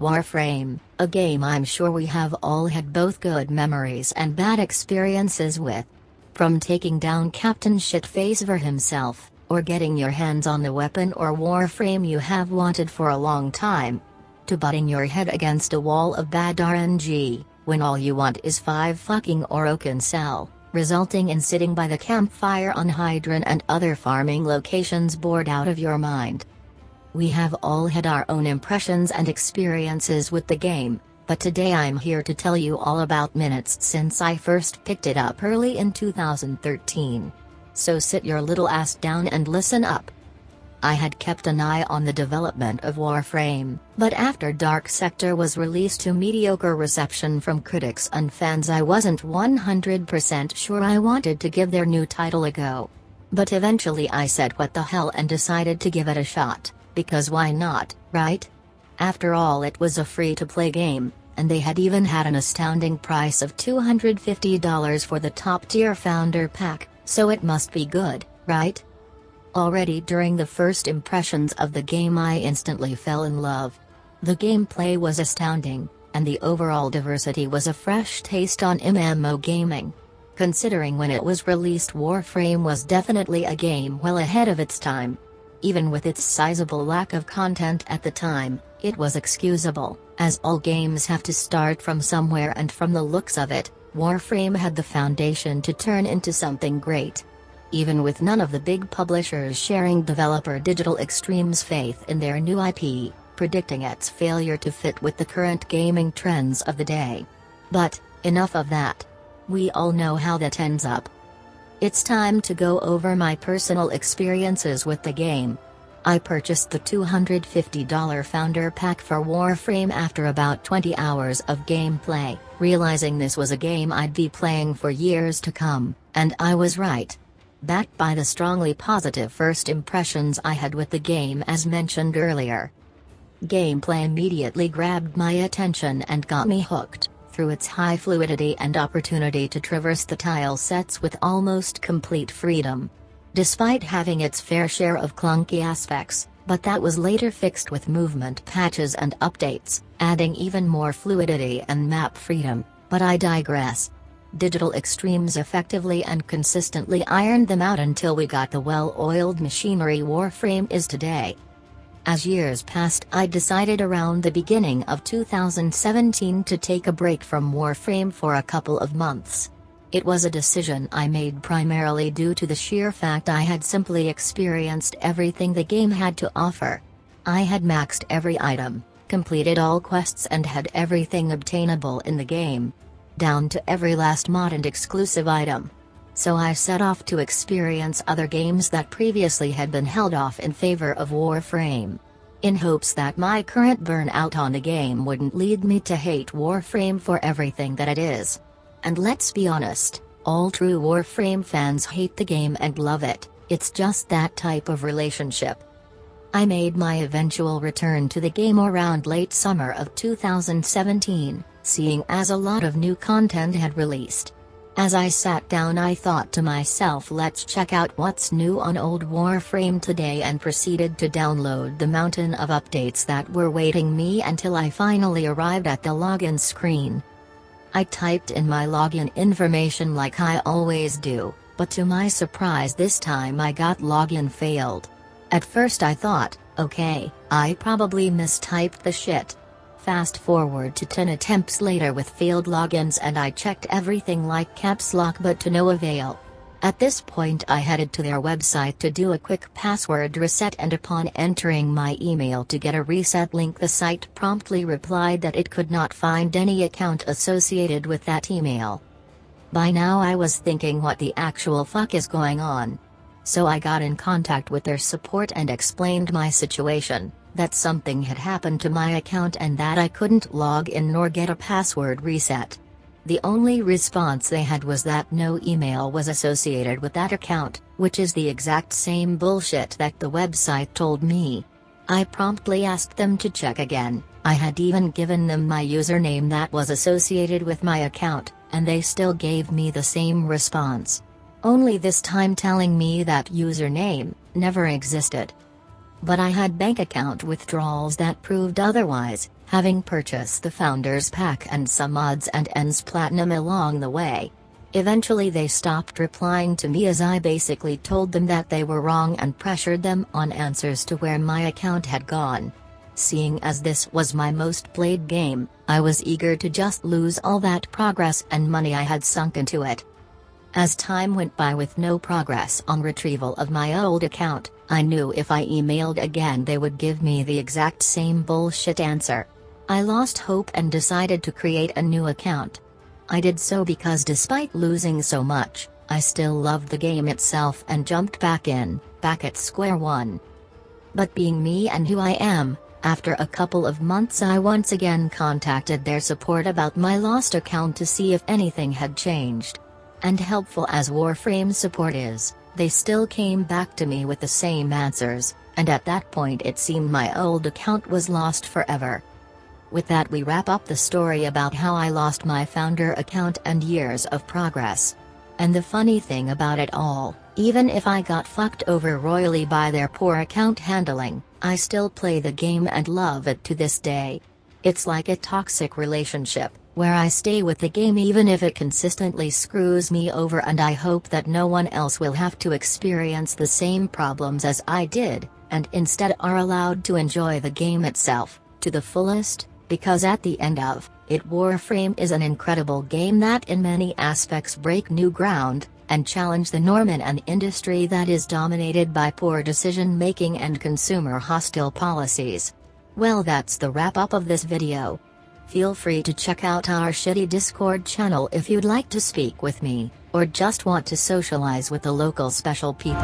Warframe, a game I'm sure we have all had both good memories and bad experiences with. From taking down Captain Shitface for himself, or getting your hands on the weapon or Warframe you have wanted for a long time, to butting your head against a wall of bad RNG, when all you want is 5 fucking Orokin Cell, resulting in sitting by the campfire on Hydron and other farming locations bored out of your mind. We have all had our own impressions and experiences with the game, but today I'm here to tell you all about minutes since I first picked it up early in 2013. So sit your little ass down and listen up. I had kept an eye on the development of Warframe, but after Dark Sector was released to mediocre reception from critics and fans I wasn't 100% sure I wanted to give their new title a go. But eventually I said what the hell and decided to give it a shot because why not, right? After all it was a free-to-play game, and they had even had an astounding price of $250 for the top-tier Founder Pack, so it must be good, right? Already during the first impressions of the game I instantly fell in love. The gameplay was astounding, and the overall diversity was a fresh taste on MMO gaming. Considering when it was released Warframe was definitely a game well ahead of its time. Even with its sizable lack of content at the time, it was excusable, as all games have to start from somewhere and from the looks of it, Warframe had the foundation to turn into something great. Even with none of the big publishers sharing developer Digital Extremes' faith in their new IP, predicting its failure to fit with the current gaming trends of the day. But, enough of that. We all know how that ends up. It's time to go over my personal experiences with the game. I purchased the $250 Founder Pack for Warframe after about 20 hours of gameplay, realizing this was a game I'd be playing for years to come, and I was right. Backed by the strongly positive first impressions I had with the game as mentioned earlier. Gameplay immediately grabbed my attention and got me hooked through its high fluidity and opportunity to traverse the tile sets with almost complete freedom. Despite having its fair share of clunky aspects, but that was later fixed with movement patches and updates, adding even more fluidity and map freedom, but I digress. Digital Extremes effectively and consistently ironed them out until we got the well-oiled machinery Warframe is today. As years passed I decided around the beginning of 2017 to take a break from Warframe for a couple of months. It was a decision I made primarily due to the sheer fact I had simply experienced everything the game had to offer. I had maxed every item, completed all quests and had everything obtainable in the game. Down to every last mod and exclusive item so I set off to experience other games that previously had been held off in favor of Warframe. In hopes that my current burnout on the game wouldn't lead me to hate Warframe for everything that it is. And let's be honest, all true Warframe fans hate the game and love it, it's just that type of relationship. I made my eventual return to the game around late summer of 2017, seeing as a lot of new content had released. As I sat down I thought to myself let's check out what's new on old Warframe today and proceeded to download the mountain of updates that were waiting me until I finally arrived at the login screen. I typed in my login information like I always do, but to my surprise this time I got login failed. At first I thought, okay, I probably mistyped the shit. Fast forward to 10 attempts later with failed logins and I checked everything like caps lock but to no avail. At this point I headed to their website to do a quick password reset and upon entering my email to get a reset link the site promptly replied that it could not find any account associated with that email. By now I was thinking what the actual fuck is going on. So I got in contact with their support and explained my situation that something had happened to my account and that I couldn't log in nor get a password reset. The only response they had was that no email was associated with that account, which is the exact same bullshit that the website told me. I promptly asked them to check again, I had even given them my username that was associated with my account, and they still gave me the same response. Only this time telling me that username never existed. But I had bank account withdrawals that proved otherwise, having purchased the Founders Pack and some odds and ends platinum along the way. Eventually they stopped replying to me as I basically told them that they were wrong and pressured them on answers to where my account had gone. Seeing as this was my most played game, I was eager to just lose all that progress and money I had sunk into it. As time went by with no progress on retrieval of my old account, I knew if I emailed again they would give me the exact same bullshit answer. I lost hope and decided to create a new account. I did so because despite losing so much, I still loved the game itself and jumped back in, back at square one. But being me and who I am, after a couple of months I once again contacted their support about my lost account to see if anything had changed. And helpful as Warframe support is, they still came back to me with the same answers, and at that point it seemed my old account was lost forever. With that we wrap up the story about how I lost my founder account and years of progress. And the funny thing about it all, even if I got fucked over royally by their poor account handling, I still play the game and love it to this day. It's like a toxic relationship, where I stay with the game even if it consistently screws me over and I hope that no one else will have to experience the same problems as I did, and instead are allowed to enjoy the game itself, to the fullest, because at the end of it Warframe is an incredible game that in many aspects break new ground, and challenge the norm in an industry that is dominated by poor decision making and consumer hostile policies. Well that's the wrap up of this video. Feel free to check out our shitty Discord channel if you'd like to speak with me, or just want to socialize with the local special people.